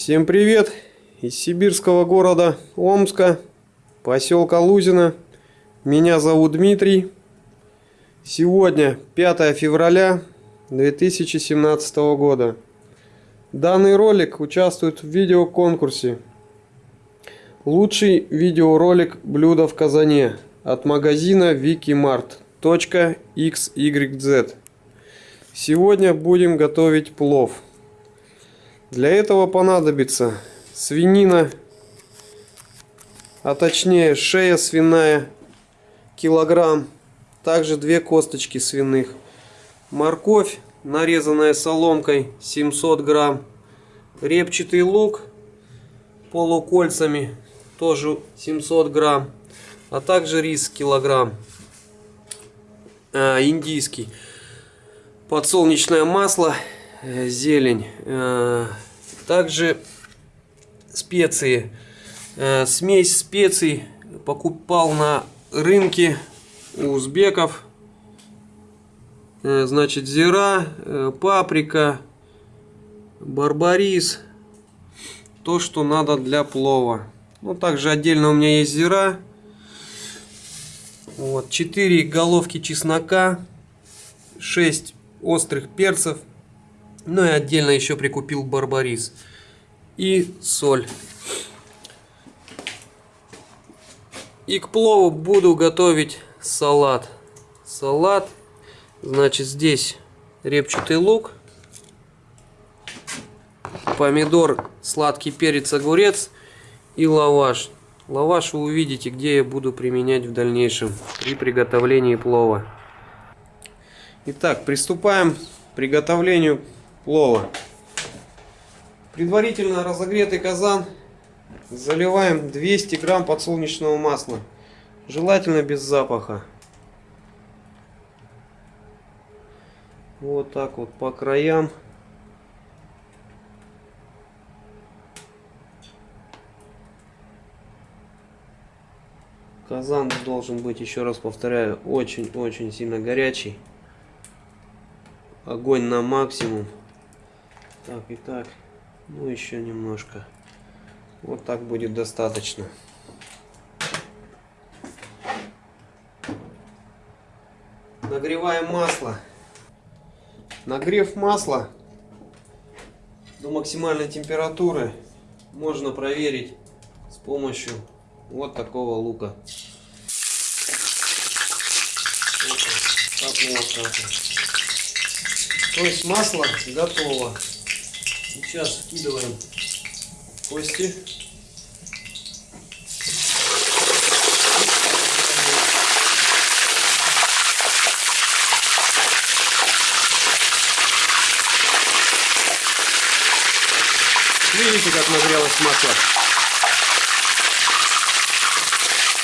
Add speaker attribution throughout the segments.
Speaker 1: Всем привет из сибирского города Омска, поселка Лузина. Меня зовут Дмитрий. Сегодня 5 февраля 2017 года. Данный ролик участвует в видеоконкурсе Лучший видеоролик блюда в казане от магазина wikimart.xyz. Сегодня будем готовить плов. Для этого понадобится свинина, а точнее шея свиная, килограмм, также две косточки свиных, морковь, нарезанная соломкой 700 грамм, репчатый лук полукольцами, тоже 700 грамм, а также рис килограмм, э, индийский, подсолнечное масло, зелень, э, также специи, э, смесь специй покупал на рынке у узбеков, э, значит зира, э, паприка, барбарис, то, что надо для плова. Ну, также отдельно у меня есть зира. Вот, 4 головки чеснока, 6 острых перцев. Ну и отдельно еще прикупил барбарис. И соль. И к плову буду готовить салат. Салат, значит, здесь репчатый лук, помидор, сладкий перец, огурец и лаваш. Лаваш вы увидите, где я буду применять в дальнейшем при приготовлении плова. Итак, приступаем к приготовлению плова. Предварительно разогретый казан заливаем 200 грамм подсолнечного масла. Желательно без запаха. Вот так вот по краям. Казан должен быть, еще раз повторяю, очень-очень сильно горячий. Огонь на максимум. Так и так. Ну, еще немножко. Вот так будет достаточно. Нагреваем масло. Нагрев масла до максимальной температуры можно проверить с помощью вот такого лука. Так, вот То есть масло готово. Сейчас вкидываем кости. Видите, как нагрелось масло?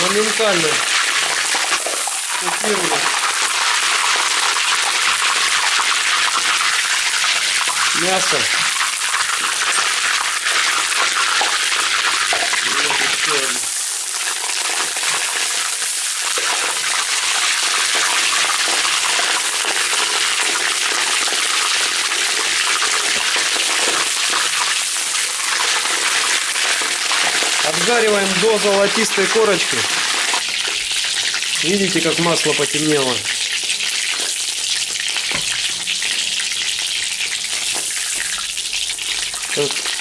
Speaker 1: Моментально купировали. Мясо Обжариваем до золотистой корочки. Видите, как масло потемнело.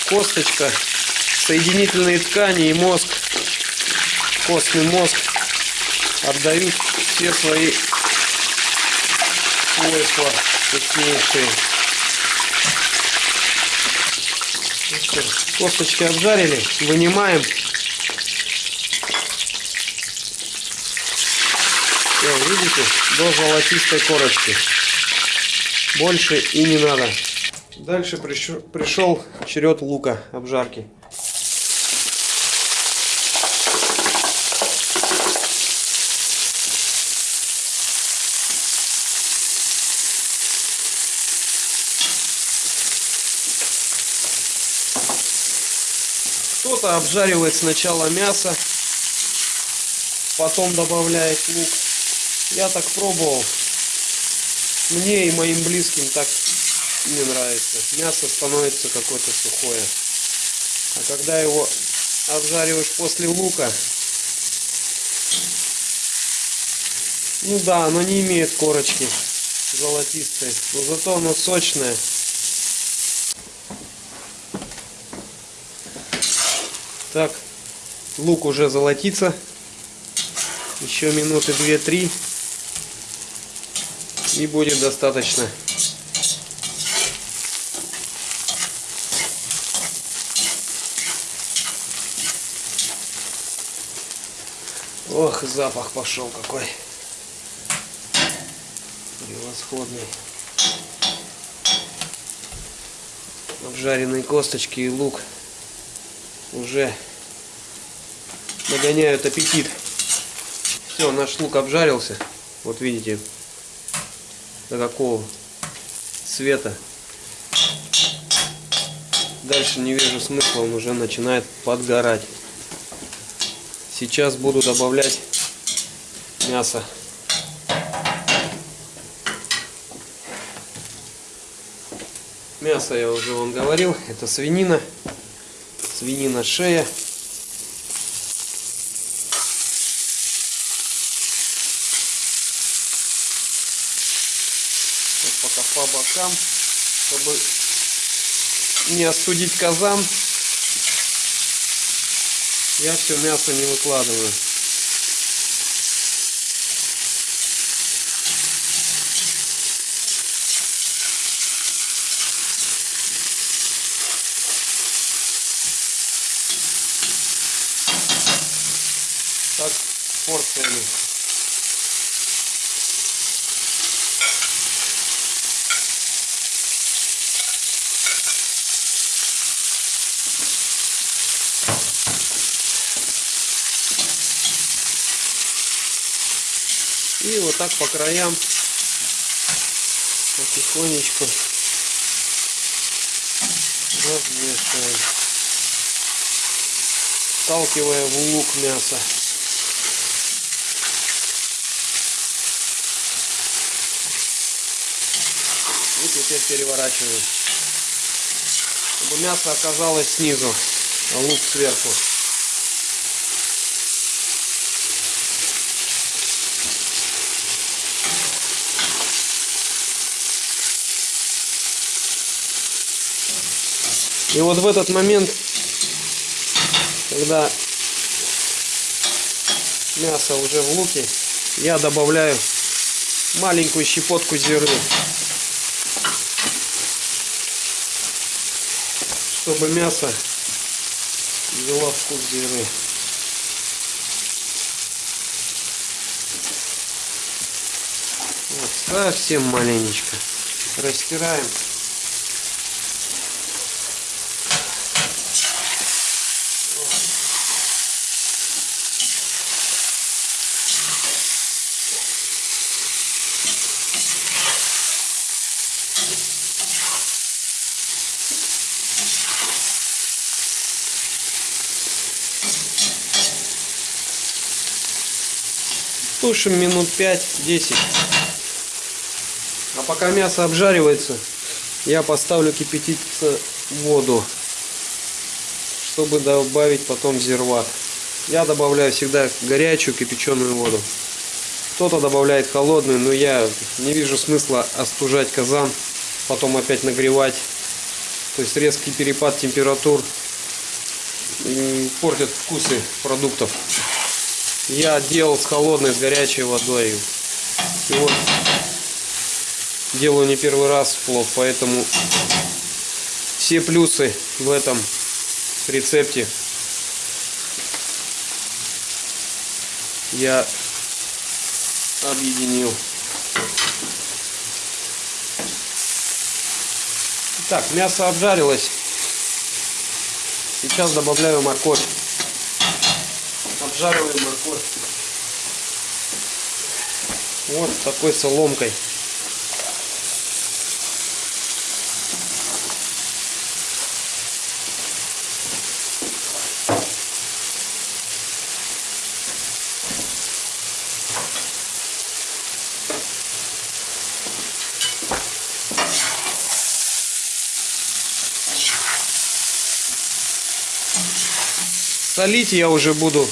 Speaker 1: Косточка, соединительные ткани и мозг, костный мозг отдают все свои свойства вкуснейшие. Косточки обжарили, вынимаем. Видите, до золотистой корочки. Больше и не надо. Дальше пришел, черед лука обжарки. Кто-то обжаривает сначала мясо, потом добавляет лук. Я так пробовал. Мне и моим близким так не нравится. Мясо становится какое-то сухое. А когда его обжариваешь после лука, ну да, оно не имеет корочки золотистой, но зато оно сочное. Так, лук уже золотится. Еще минуты 2-3 и будет достаточно. Ох, запах пошел какой. Превосходный. Обжаренные косточки и лук уже нагоняют аппетит. Все, наш лук обжарился. Вот видите, до какого цвета. Дальше не вижу смысла, он уже начинает подгорать. Сейчас буду добавлять мясо. Мясо я уже вам говорил, это свинина, свинина шея. Вот пока по бокам, чтобы не остудить казан, я все мясо не выкладываю. Так порциями. И вот так по краям потихонечку размешиваем, сталкивая в лук мясо. И теперь переворачиваем, чтобы мясо оказалось снизу, а лук сверху. И вот в этот момент, когда мясо уже в луке, я добавляю маленькую щепотку зиры, чтобы мясо взяло вкус зиры. Вот, совсем маленечко. Растираем. Тушим минут 5-10. А пока мясо обжаривается, я поставлю кипятиться воду, чтобы добавить потом зирват. Я добавляю всегда горячую кипяченую воду. Кто-то добавляет холодную, но я не вижу смысла остужать казан, потом опять нагревать. То есть резкий перепад температур портит вкусы продуктов я делал с холодной, с горячей водой. И вот делаю не первый раз плов, поэтому все плюсы в этом рецепте я объединил. Так, мясо обжарилось. Сейчас добавляю морковь обжариваем морковь. Вот такой соломкой. Солить я уже буду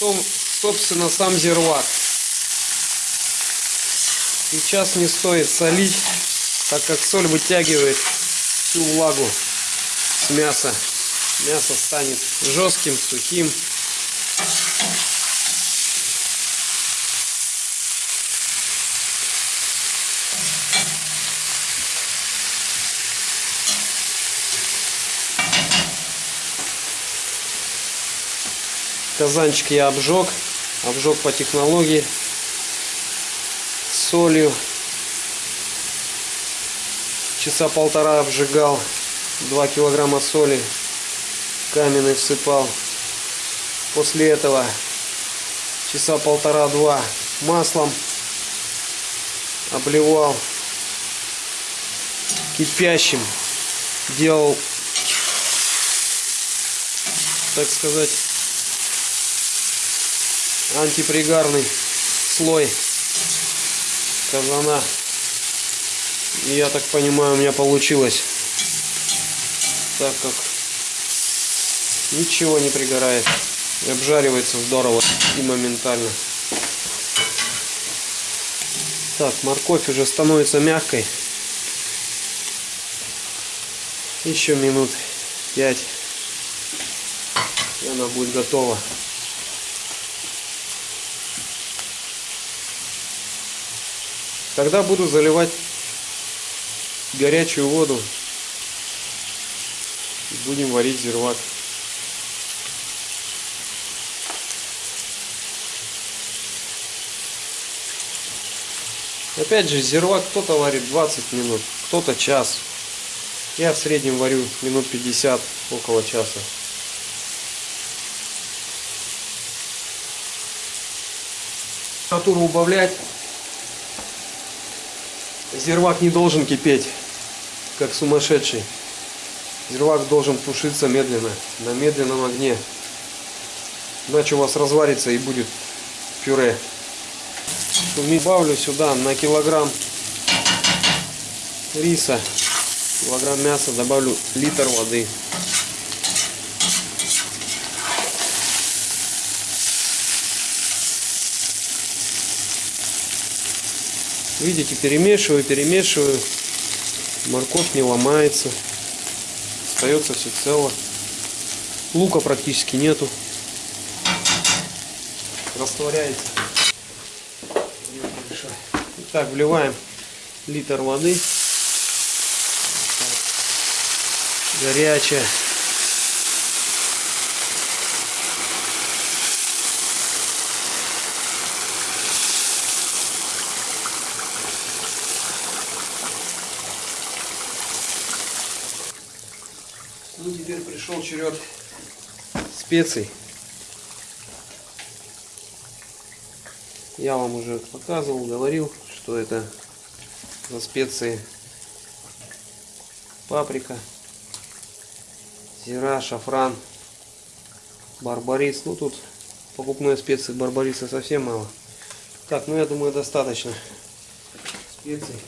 Speaker 1: собственно, сам зирвак. Сейчас не стоит солить, так как соль вытягивает всю влагу с мяса. Мясо станет жестким, сухим. Казанчик я обжег. Обжег по технологии. Солью. Часа полтора обжигал. 2 килограмма соли каменной всыпал. После этого часа полтора-два маслом обливал кипящим. Делал, так сказать, антипригарный слой казана. И я так понимаю, у меня получилось. Так как ничего не пригорает. И обжаривается здорово и моментально. Так, морковь уже становится мягкой. Еще минут 5. И она будет готова. Тогда буду заливать горячую воду. Будем варить зирвак. Опять же, зирвак кто-то варит 20 минут, кто-то час. Я в среднем варю минут 50, около часа. Температуру убавлять. Зирвак не должен кипеть, как сумасшедший. Зирвак должен тушиться медленно, на медленном огне. Иначе у вас разварится и будет пюре. Добавлю сюда на килограмм риса, килограмм мяса добавлю литр воды. Видите, перемешиваю, перемешиваю. Морковь не ломается. Остается все цело. Лука практически нету. Растворяется. Так, вливаем литр воды. Горячая. Ну, теперь пришел черед специй. Я вам уже показывал, говорил, что это за специи паприка, зира, шафран, барбарис. Ну тут покупной специи барбариса совсем мало. Так, ну я думаю достаточно специй.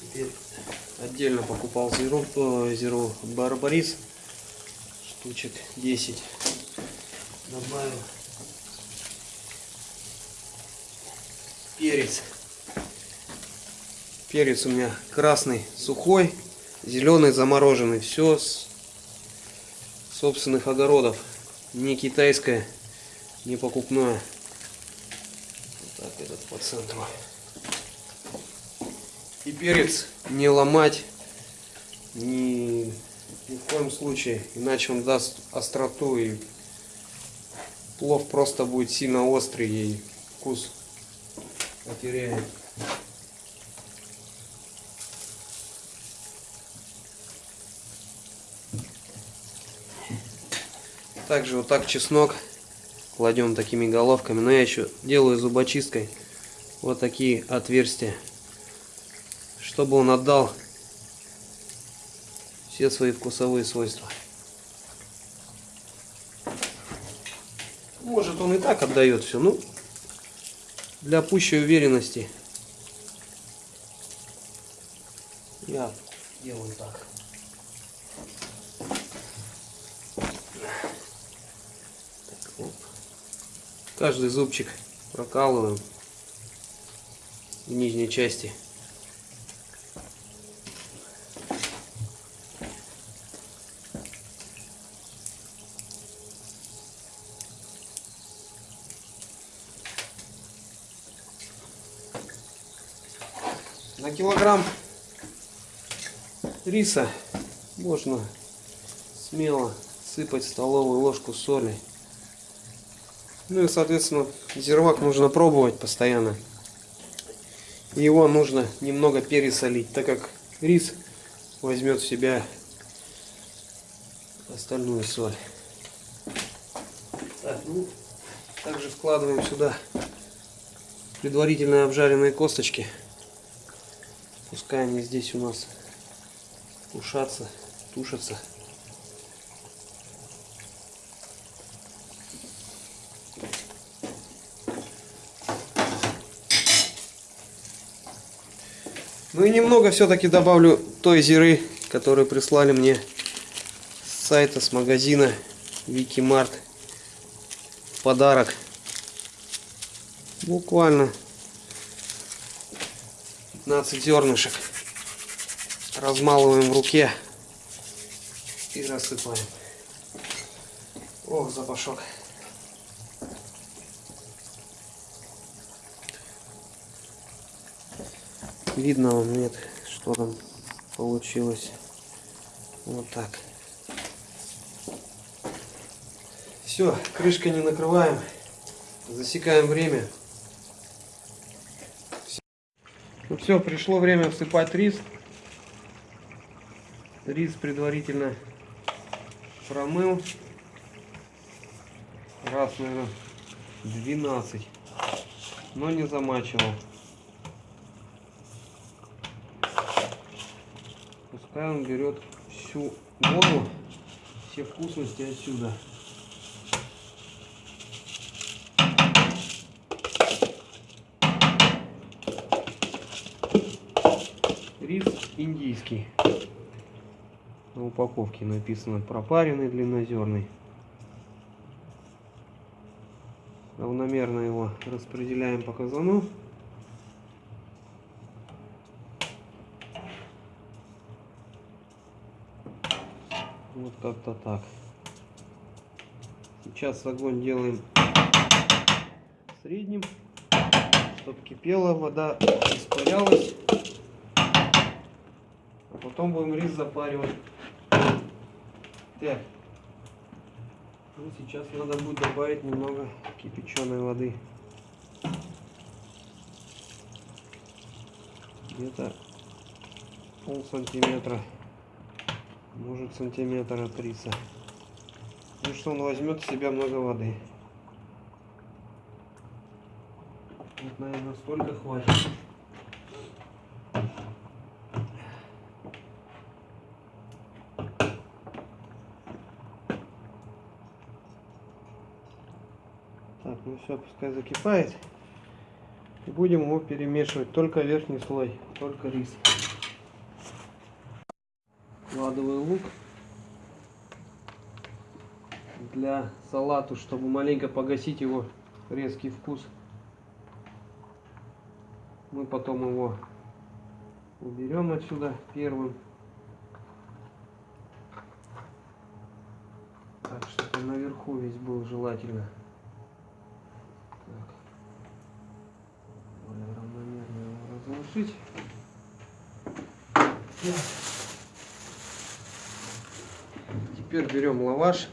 Speaker 1: Теперь отдельно покупал зиру, э, зиру барбарис штучек 10 добавил перец. Перец у меня красный сухой зеленый замороженный. Все с собственных огородов. Не китайское не покупное. Вот так этот по центру и перец не ломать ни, ни в коем случае иначе он даст остроту и плов просто будет сильно острый и вкус потеряет. Также вот так чеснок кладем такими головками. Но я еще делаю зубочисткой вот такие отверстия, чтобы он отдал все свои вкусовые свойства. Может он и так отдает все, ну для пущей уверенности я делаю так. Так, оп. Каждый зубчик прокалываем в нижней части. Килограмм риса можно смело сыпать столовую ложку соли. Ну и, соответственно, зирвак нужно пробовать постоянно. Его нужно немного пересолить, так как рис возьмет в себя остальную соль. Так, ну, также вкладываем сюда предварительно обжаренные косточки. Пускай они здесь у нас тушатся, тушатся. Ну и немного все-таки добавлю той зиры, которую прислали мне с сайта, с магазина Викимарт. Подарок. Буквально 15 зернышек. Размалываем в руке и рассыпаем. Ох, запашок. Видно вам нет, что там получилось. Вот так. Все, крышкой не накрываем. Засекаем время. Ну все, пришло время всыпать рис. Рис предварительно промыл. Раз, наверное, 12. Но не замачивал. Пускай он берет всю воду, все вкусности отсюда. Рис индийский. На упаковке написано пропаренный длиннозерный. Равномерно его распределяем по казану. Вот как-то так. Сейчас огонь делаем средним, чтобы кипела вода, испарялась. Потом будем рис запаривать. Так. Ну, сейчас надо будет добавить немного кипяченой воды. Где-то пол сантиметра может сантиметр от риса. Ну что он возьмет в себя много воды. Вот, наверное, сколько хватит. Так, ну все, пускай закипает. И будем его перемешивать. Только верхний слой, только рис. Вкладываю лук для салату, чтобы маленько погасить его резкий вкус. Мы потом его уберем отсюда первым. Так, чтобы наверху весь был желательно. Разложить. Теперь берем лаваш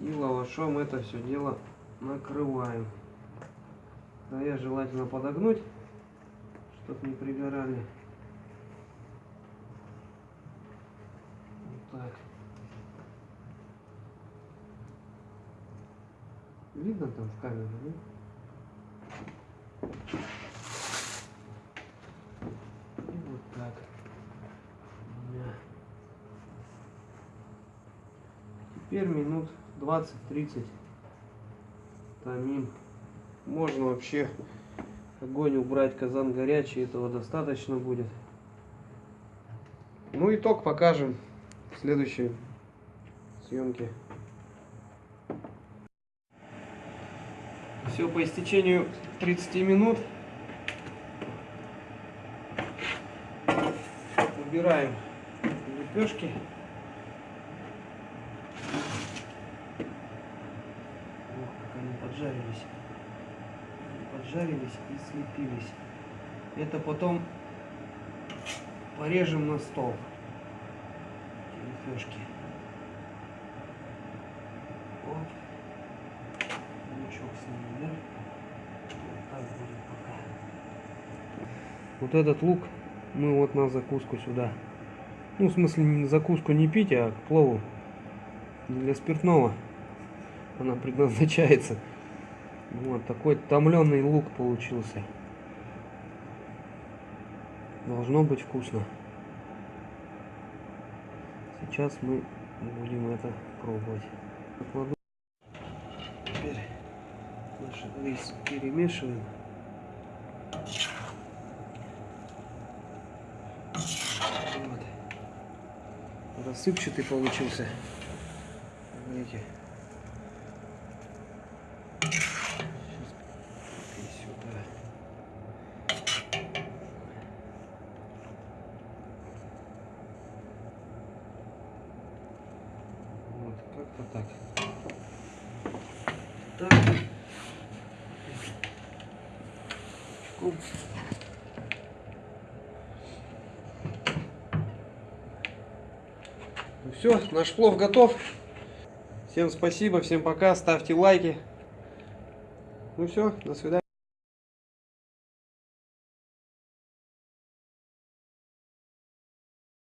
Speaker 1: и лавашом это все дело накрываем. Края желательно подогнуть, чтобы не пригорали. Вот так. Видно там в камере, да? И вот так. Двумя. Теперь минут 20-30 томим. Можно вообще огонь убрать, казан горячий, этого достаточно будет. Ну, итог покажем в следующей съемке. Все по истечению 30 минут. Убираем лепешки. О, как они поджарились. Поджарились и слепились. Это потом порежем на стол. Лепешки. Оп. Лучок с ними, да? Вот так будет пока. Вот этот лук мы вот на закуску сюда. Ну, в смысле, закуску не пить, а к плову. Для спиртного она предназначается. Вот такой томленый лук получился. Должно быть вкусно. Сейчас мы будем это пробовать. Покладу. Теперь наш рис перемешиваем. Вот. Рассыпчатый получился. Смотрите. Сейчас и сюда. Вот, как-то так. Так. Чкуп. Ну все, наш плов готов. Всем спасибо, всем пока, ставьте лайки. Ну все, до свидания.